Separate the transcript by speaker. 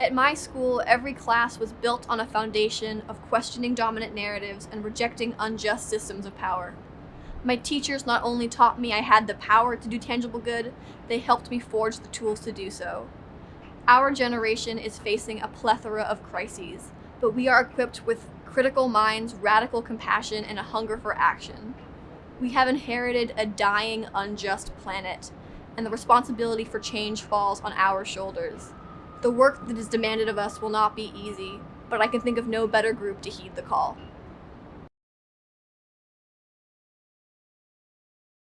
Speaker 1: At my school, every class was built on a foundation of questioning dominant narratives and rejecting unjust systems of power. My teachers not only taught me I had the power to do tangible good, they helped me forge the tools to do so. Our generation is facing a plethora of crises, but we are equipped with critical minds, radical compassion, and a hunger for action. We have inherited a dying, unjust planet, and the responsibility for change falls on our shoulders. The work that is demanded of us will not be easy, but I can think of no better group to heed the call.